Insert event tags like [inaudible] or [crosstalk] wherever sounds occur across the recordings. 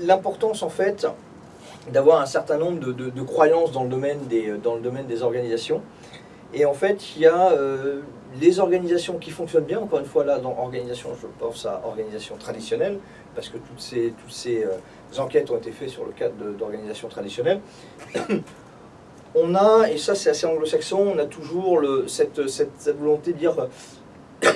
L'importance en fait d'avoir un certain nombre de, croyances dans le, domaine des, dans le domaine des organisations. Et en fait, il y a euh, les organisations qui fonctionnent bien, encore une fois là, dans organisation, je pense à organisation traditionnelle, parce que toutes ces, toutes ces euh, enquêtes ont été faites sur le cadre d'organisation traditionnelle. [coughs] on a, et ça c'est assez anglo-saxon, on a toujours le, cette, cette, volonté de dire [coughs]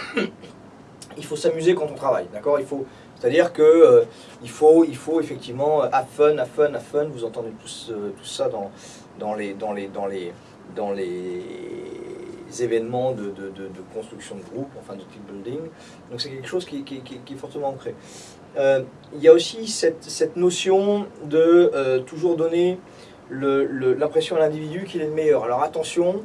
il faut s'amuser quand on travaille, d'accord? Il faut, c'est-à-dire que euh, faut, il faut effectivement have fun, have fun, have fun. Vous entendez tous, euh, tout ça dans, dans les, dans les, dans les, dans les événements de, de, de, construction de groupe, enfin de team building. Donc c'est quelque chose qui, qui, qui, est fortement ancré. Euh, il y a aussi cette, cette notion de toujours donner l'impression à l'individu qu'il est le meilleur. Alors attention,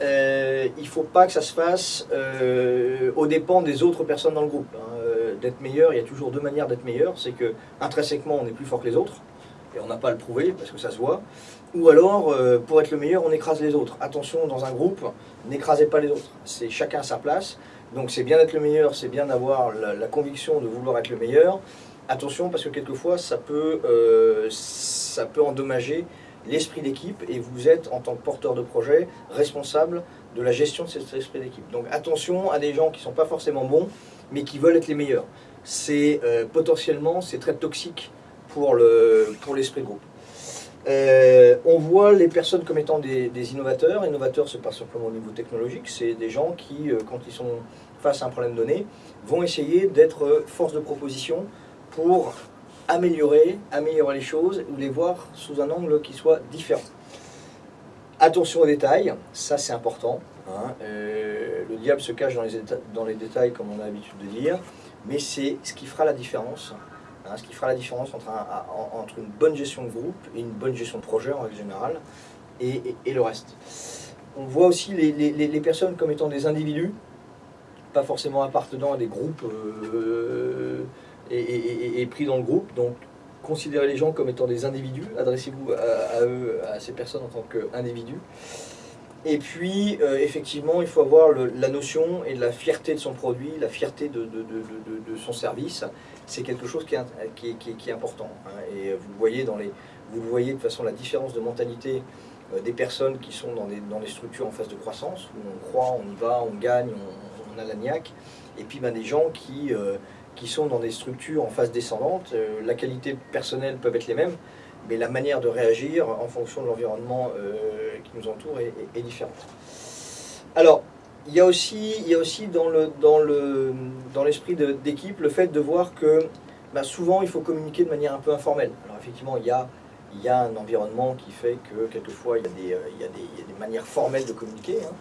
euh, il ne faut pas que ça se fasse euh, aux dépens des autres personnes dans le groupe. Hein. Euh, d'être meilleur, il y a toujours deux manières d'être meilleur. C'est que intrinsèquement, on est plus fort que les autres, et on n'a pas à le prouver, parce que ça se voit. Ou alors, pour être le meilleur, on écrase les autres. Attention, dans un groupe, n'écrasez pas les autres. C'est chacun à sa place. Donc c'est bien d'être le meilleur, c'est bien d'avoir la, conviction de vouloir être le meilleur. Attention, parce que quelquefois, ça peut, ça peut endommager l'esprit d'équipe et vous êtes, en tant que porteur de projet, responsable de la gestion de cet esprit d'équipe. Donc attention à des gens qui ne sont pas forcément bons, mais qui veulent être les meilleurs. C'est euh, potentiellement, c'est très toxique pour l'esprit pour de groupe. Euh, on voit les personnes comme étant des, innovateurs. Innovateurs, ce n'est pas simplement au niveau technologique, c'est des gens qui, euh, quand ils sont face à un problème donné, vont essayer d'être force de proposition pour améliorer, améliorer les choses ou les voir sous un angle qui soit différent. Attention aux détails, ça c'est important. Hein. Euh, le diable se cache dans les, détails, comme on a l'habitude de dire, mais c'est ce qui fera la différence. Entre, une bonne gestion de groupe et une bonne gestion de projet en règle générale, et, le reste. On voit aussi les, les, personnes comme étant des individus, pas forcément appartenant à des groupes euh, et, pris dans le groupe. Donc, considérez les gens comme étant des individus, adressez-vous à, eux, à ces personnes en tant qu'individus. Et puis, euh, effectivement, il faut avoir la notion et la fierté de son produit, la fierté de, son service. C'est quelque chose qui est, important. Hein. Et vous le, voyez dans les, vous voyez de façon la différence de mentalité euh, des personnes qui sont dans des, dans des structures en phase de croissance, où on croit, on y va, on gagne, on, a la niaque. Et puis ben, des gens qui... Euh, qui sont dans des structures en phase descendante. Euh, la qualité personnelle peut être les mêmes, mais la manière de réagir en fonction de l'environnement euh, qui nous entoure est, différente. Alors, il y a aussi, il y a aussi dans l'esprit le, dans d'équipe le fait de voir que bah, souvent il faut communiquer de manière un peu informelle. Alors effectivement, il y a il y a un environnement qui fait que quelquefois il y a des, euh, il y a des, manières formelles de communiquer, hein.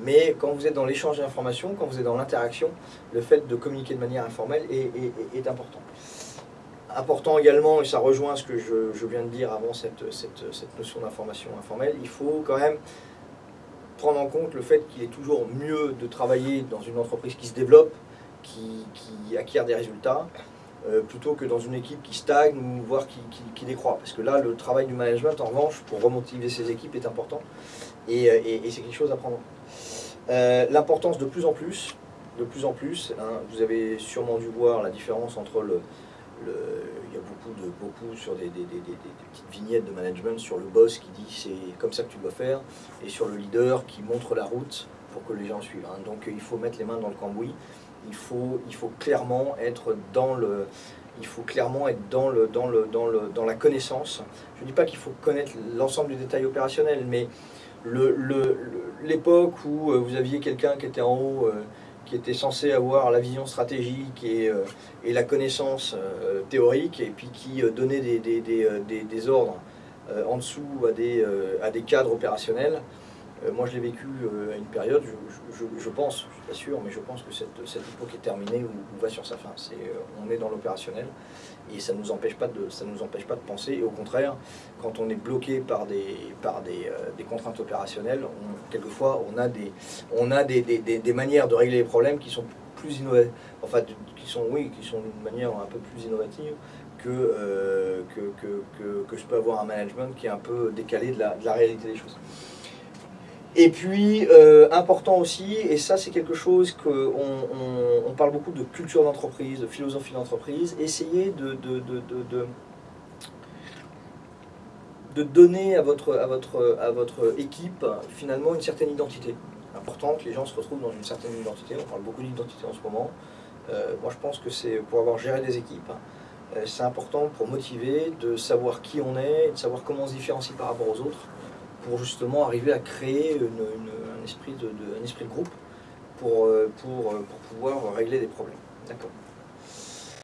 mais quand vous êtes dans l'échange d'informations, quand vous êtes dans l'interaction, le fait de communiquer de manière informelle est, important. Important également, et ça rejoint ce que je, viens de dire avant cette, cette, notion d'information informelle, il faut quand même prendre en compte le fait qu'il est toujours mieux de travailler dans une entreprise qui se développe, qui acquiert des résultats, euh, plutôt que dans une équipe qui stagne ou voire qui, décroît. Parce que là, le travail du management, en revanche, pour remotiver ses équipes est important et, euh, c'est quelque chose à prendre. Euh, l'importance de plus en plus, de plus en plus, hein, vous avez sûrement dû voir la différence entre il y a beaucoup, de, sur des, petites vignettes de management sur le boss qui dit c'est comme ça que tu dois faire et sur le leader qui montre la route pour que les gens suivent. Hein. Donc il faut mettre les mains dans le cambouis il faut, clairement être dans la connaissance. Je ne dis pas qu'il faut connaître l'ensemble du détail opérationnel, mais l'époque où euh, vous aviez quelqu'un qui était en haut, euh, qui était censé avoir la vision stratégique et, euh, la connaissance théorique, et puis qui donnait des, des, des, ordres en dessous à des, cadres opérationnels, moi, je l'ai vécu euh, à une période, je, pense, je ne suis pas sûr, mais je pense que cette, cette époque est terminée ou, va sur sa fin. Euh, on est dans l'opérationnel et ça ne nous, empêche pas de, nous empêche pas de penser. Et au contraire, quand on est bloqué par des, par des, des contraintes opérationnelles, quelquefois, on a, des, on a des, des, manières de régler les problèmes qui sont plus innovantes, enfin, qui sont, oui, qui sont d'une manière un peu plus innovative que, que, que, que, que, je peux avoir un management qui est un peu décalé de la, de la réalité des choses. Et puis, euh, important aussi, et ça c'est quelque chose qu'on on, parle beaucoup de culture d'entreprise, de philosophie d'entreprise, essayez de, de, de, de, de donner à votre, à, votre, à votre équipe finalement une certaine identité. Important que les gens se retrouvent dans une certaine identité, on parle beaucoup d'identité en ce moment. Euh, moi je pense que c'est pour avoir géré des équipes, euh, c'est important pour motiver de savoir qui on est, de savoir comment on se différencie par rapport aux autres pour justement arriver à créer un, esprit de, un esprit de groupe pour, euh, pour pouvoir régler des problèmes.